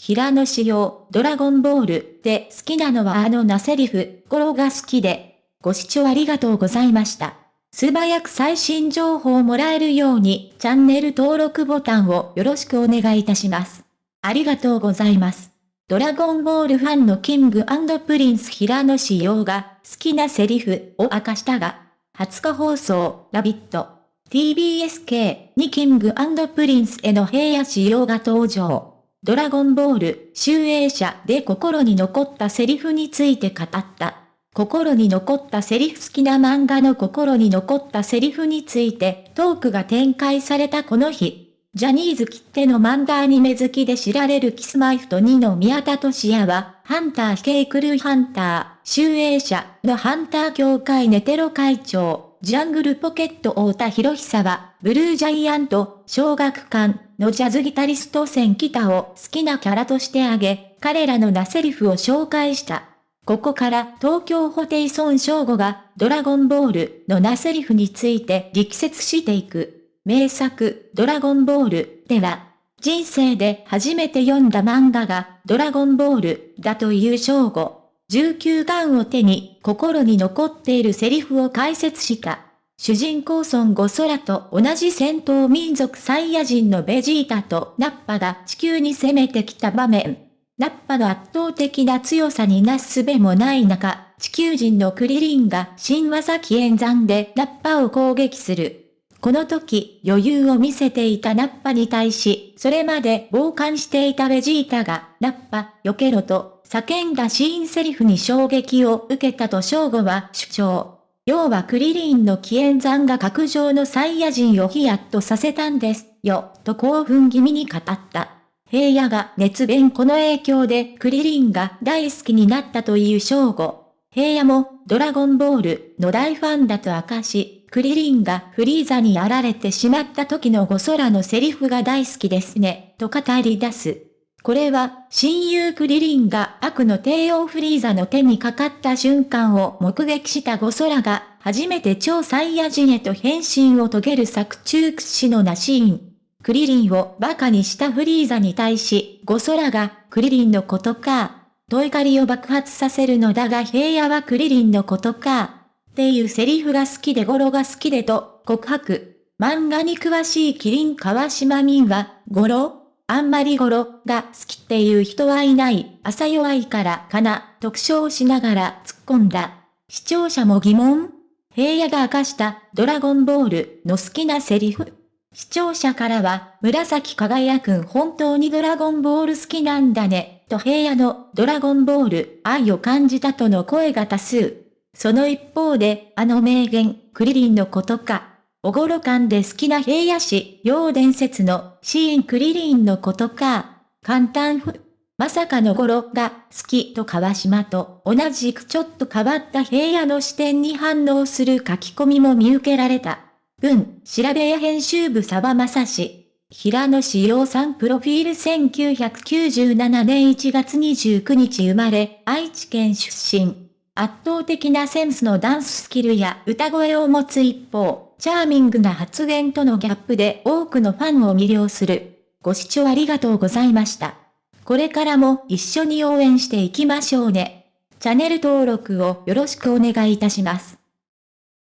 平野紫耀、ドラゴンボールで好きなのはあのなセリフ、これが好きで。ご視聴ありがとうございました。素早く最新情報をもらえるように、チャンネル登録ボタンをよろしくお願いいたします。ありがとうございます。ドラゴンボールファンのキングプリンス平野紫耀が好きなセリフを明かしたが、20日放送、ラヴィット、 TBS系 にキングプリンスへの平野仕様が登場。ドラゴンボール、集英社で心に残ったセリフについて語った。心に残ったセリフ好きな漫画の心に残ったセリフについてトークが展開されたこの日。ジャニーズきっての漫画アニメ好きで知られるキスマイフと2の宮田俊也は、ハンターケイクルーハンター、集英社のハンター協会ネテロ会長、ジャングルポケット太田博久は、ブルージャイアント、小学館のジャズギタリスト戦北を好きなキャラとして挙げ、彼らの名セリフを紹介した。ここから東京ホテイソン翔吾がドラゴンボールの名セリフについて力説していく。名作ドラゴンボールでは人生で初めて読んだ漫画がドラゴンボールだという翔吾。19巻を手に心に残っているセリフを解説した。主人公孫悟空と同じ戦闘民族サイヤ人のベジータとナッパが地球に攻めてきた場面。ナッパの圧倒的な強さになすすべもない中、地球人のクリリンが新技起演山でナッパを攻撃する。この時、余裕を見せていたナッパに対し、それまで傍観していたベジータが、ナッパ、避けろと、叫んだシーンセリフに衝撃を受けたと正吾は主張。要はクリリンの起演山が格上のサイヤ人をヒヤッとさせたんですよ、と興奮気味に語った。平野が熱弁この影響でクリリンが大好きになったという正午。平野もドラゴンボールの大ファンだと明かし、クリリンがフリーザにやられてしまった時のゴソラのセリフが大好きですね、と語り出す。これは、親友クリリンが悪の帝王フリーザの手にかかった瞬間を目撃したゴソラが、初めて超サイヤ人へと変身を遂げる作中屈指のなシーン。クリリンを馬鹿にしたフリーザに対し、ゴソラが、クリリンのことか、と怒りを爆発させるのだが平野はクリリンのことか、っていうセリフが好きでゴロが好きでと、告白。漫画に詳しいキリン川島民は、ゴロあんまりゴロが好きっていう人はいない、朝弱いからかな、特徴しながら突っ込んだ。視聴者も疑問？平野が明かしたドラゴンボールの好きなセリフ？視聴者からは、紫輝くん本当にドラゴンボール好きなんだね、と平野のドラゴンボール愛を感じたとの声が多数。その一方で、あの名言、クリリンのことか。おごろ感で好きな平野市、陽伝説のシーンクリリンのことか。簡単ふ。まさかのゴロが好きと川島と同じくちょっと変わった平野の視点に反応する書き込みも見受けられた。文、調べや編集部沢正氏。平野志陽さんプロフィール1997年1月29日生まれ、愛知県出身。圧倒的なセンスのダンススキルや歌声を持つ一方、チャーミングな発言とのギャップで多くのファンを魅了する。ご視聴ありがとうございました。これからも一緒に応援していきましょうね。チャンネル登録をよろしくお願いいたします。